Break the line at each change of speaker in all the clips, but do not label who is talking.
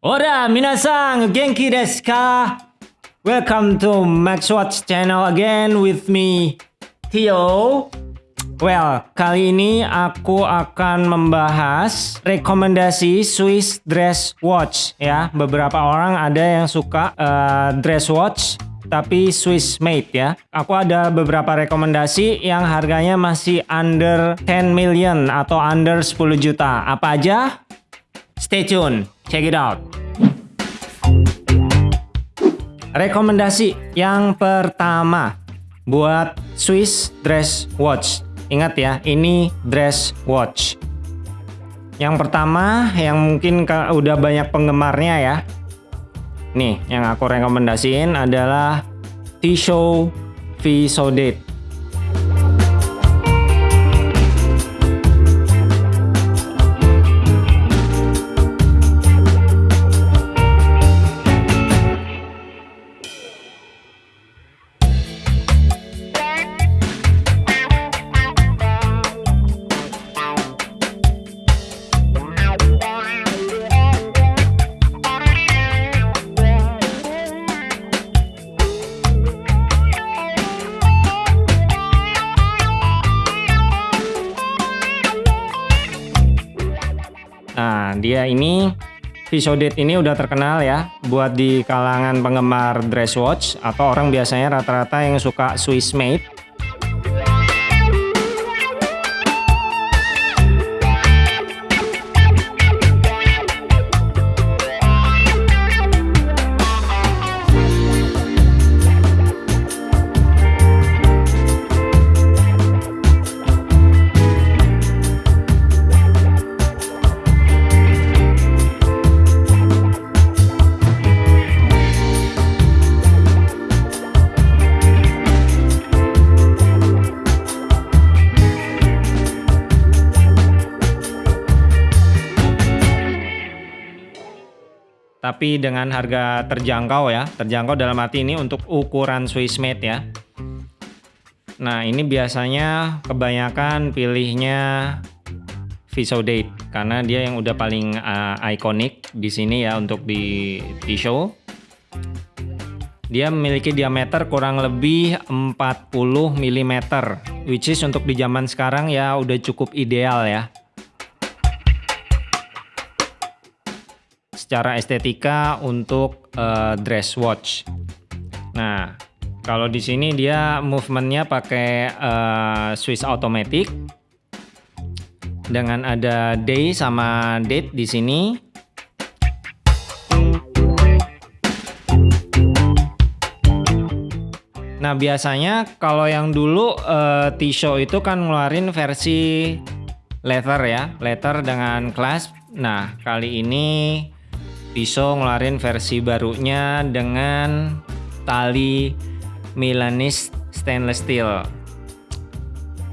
Ora, minasang, genki desu ka? Welcome to Max Watch channel again with me, Theo. Well, kali ini aku akan membahas rekomendasi Swiss dress watch ya. Beberapa orang ada yang suka uh, dress watch tapi Swiss made ya. Aku ada beberapa rekomendasi yang harganya masih under 10 million atau under 10 juta. Apa aja? Stay tune, check it out. Rekomendasi yang pertama buat Swiss dress watch. Ingat ya, ini dress watch. Yang pertama yang mungkin udah banyak penggemarnya ya. Nih, yang aku rekomendasiin adalah Tissot V. dia ini Visodate ini udah terkenal ya buat di kalangan penggemar dress watch atau orang biasanya rata-rata yang suka Swiss made tapi dengan harga terjangkau ya terjangkau dalam arti ini untuk ukuran Swiss made ya. Nah ini biasanya kebanyakan pilihnya Visodate karena dia yang udah paling uh, ikonik di sini ya untuk di T-show dia memiliki diameter kurang lebih 40 mm which is untuk di zaman sekarang ya udah cukup ideal ya secara estetika untuk uh, dress watch. Nah, kalau di sini dia movementnya pakai uh, Swiss automatic dengan ada day sama date di sini. Nah biasanya kalau yang dulu uh, T-show itu kan ngeluarin versi leather ya, leather dengan clasp. Nah kali ini Tissot ngeluarin versi barunya dengan tali Milanese stainless steel.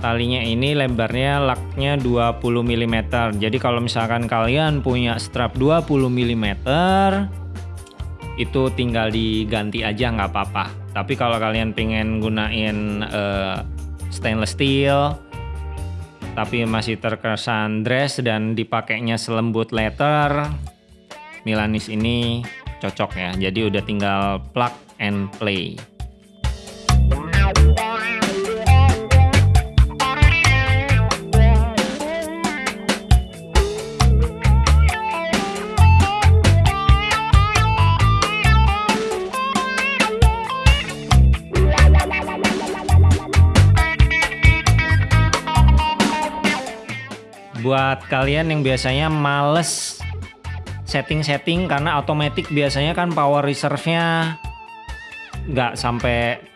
Talinya ini lebarnya laknya 20 mm. Jadi kalau misalkan kalian punya strap 20 mm itu tinggal diganti aja nggak apa-apa. Tapi kalau kalian pengen gunain uh, stainless steel tapi masih terkesan dress dan dipakainya selembut leather Milanis ini cocok ya. Jadi udah tinggal plug and play. Buat kalian yang biasanya males setting-setting karena otomatis biasanya kan power reserve-nya nggak sampai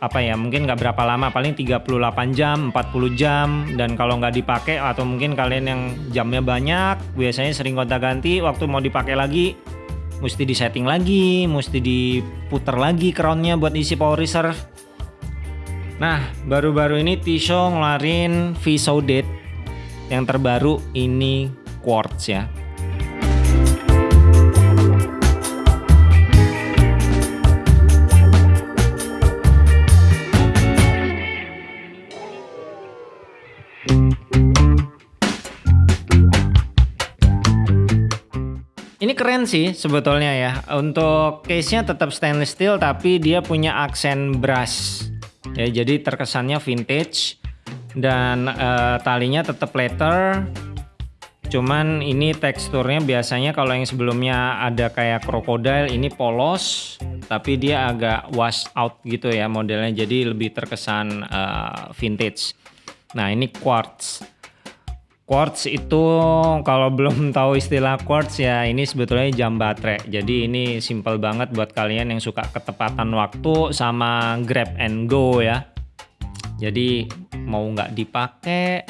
apa ya mungkin nggak berapa lama paling 38 jam 40 jam dan kalau nggak dipakai atau mungkin kalian yang jamnya banyak biasanya sering gonta ganti waktu mau dipakai lagi mesti disetting lagi mesti diputar lagi crownnya buat isi power reserve. Nah baru-baru ini Tissot ngeluarin V-Soudate yang terbaru ini quartz ya keren sih sebetulnya ya. Untuk case-nya tetap stainless steel tapi dia punya aksen brass. Ya, jadi terkesannya vintage dan uh, talinya tetap leather. Cuman ini teksturnya biasanya kalau yang sebelumnya ada kayak crocodile ini polos tapi dia agak wash out gitu ya modelnya jadi lebih terkesan uh, vintage. Nah, ini quartz. Quartz itu kalau belum tahu istilah quartz ya ini sebetulnya jam baterai. Jadi ini simple banget buat kalian yang suka ketepatan waktu sama grab and go ya. Jadi mau nggak dipakai,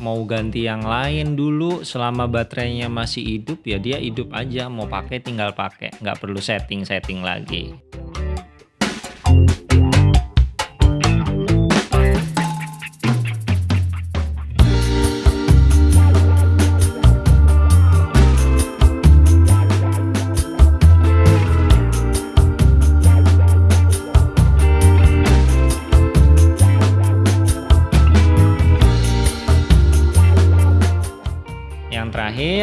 mau ganti yang lain dulu selama baterainya masih hidup ya dia hidup aja. Mau pakai tinggal pakai, nggak perlu setting-setting lagi.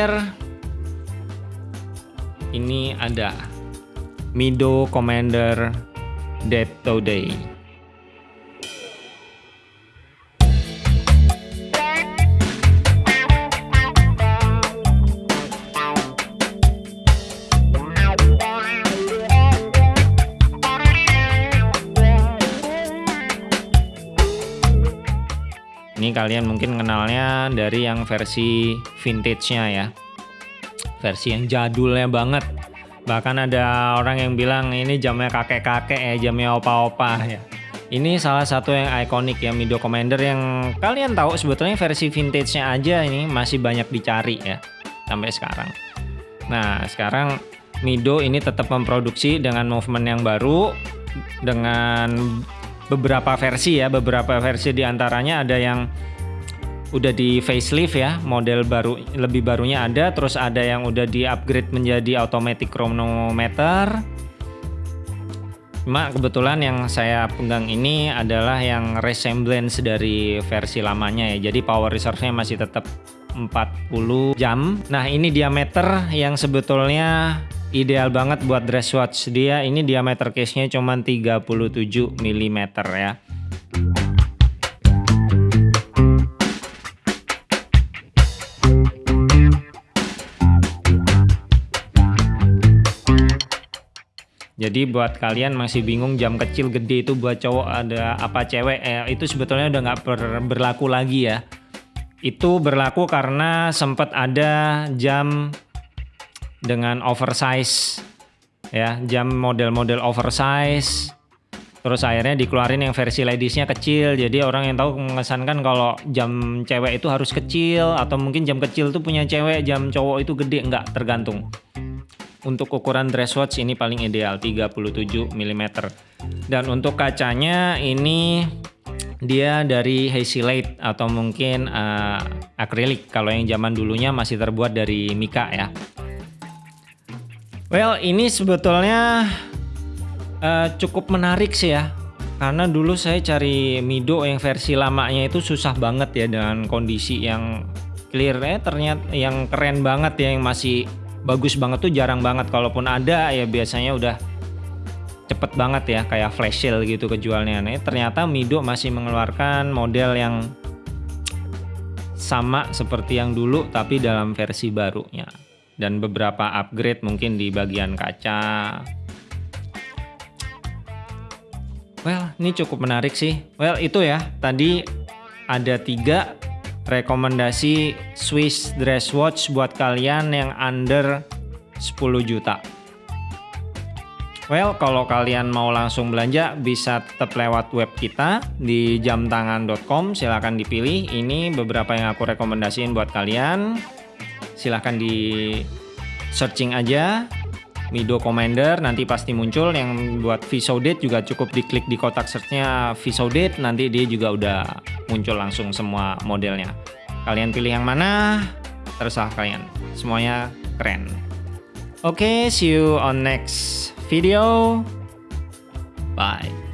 Terakhir ini ada Mido Commander Dead Today. Kalian mungkin kenalnya dari yang versi vintage-nya ya. Versi yang jadulnya banget. Bahkan ada orang yang bilang ini jamnya kakek-kakek ya, jamnya opa-opa ya. Ini salah satu yang ikonik ya Mido Commander yang kalian tahu sebetulnya versi vintage-nya aja ini masih banyak dicari ya sampai sekarang. Nah, sekarang Mido ini tetap memproduksi dengan movement yang baru dengan beberapa versi ya, beberapa versi di antaranya ada yang udah di facelift ya, model baru lebih barunya ada, terus ada yang udah di upgrade menjadi automatic chronometer. Cuma kebetulan yang saya pegang ini adalah yang resemblance dari versi lamanya ya. Jadi power reserve-nya masih tetap 40 jam. Nah, ini diameter yang sebetulnya ideal banget buat dress watch dia ini diameter case-nya cuma 37 mm ya Jadi buat kalian masih bingung jam kecil gede itu buat cowok ada apa cewek eh, itu sebetulnya udah nggak ber, berlaku lagi ya. Itu berlaku karena sempat ada jam dengan oversize ya. Jam model-model oversize. Terus akhirnya dikeluarin yang versi ladiesnya kecil. Jadi orang yang tahu mengesankan kalau jam cewek itu harus kecil atau mungkin jam kecil tuh punya cewek jam cowok itu gede enggak tergantung. Untuk ukuran dress watch ini paling ideal 37 mm dan untuk kacanya ini dia dari Hazelite atau mungkin uh, akrilik. Kalau yang zaman dulunya masih terbuat dari mika ya Well, ini sebetulnya uh, cukup menarik sih ya. Karena dulu saya cari Mido yang versi lamanya itu susah banget ya dengan kondisi yang clear. Ya ternyata yang keren banget ya yang masih bagus banget tuh jarang banget. Kalaupun ada ya biasanya udah cepet banget ya kayak flash sale gitu kejualnya nih ternyata Mido masih mengeluarkan model yang sama seperti yang dulu tapi dalam versi barunya dan beberapa upgrade mungkin di bagian kaca. Well, ini cukup menarik sih. Well, itu ya. Tadi ada tiga rekomendasi Swiss dress watch buat kalian yang under 10 juta. Well, kalau kalian mau langsung belanja bisa tetap lewat web kita di jamtangan.com. Silahkan dipilih. Ini beberapa yang aku rekomendasiin buat kalian silahkan di searching aja. Mido Commander nanti pasti muncul. Yang buat Viso Date juga cukup diklik di kotak searchnya Viso Date nanti dia juga udah muncul langsung semua modelnya. Kalian pilih yang mana terserah kalian. Semuanya keren. Oke okay, see you on next video. Bye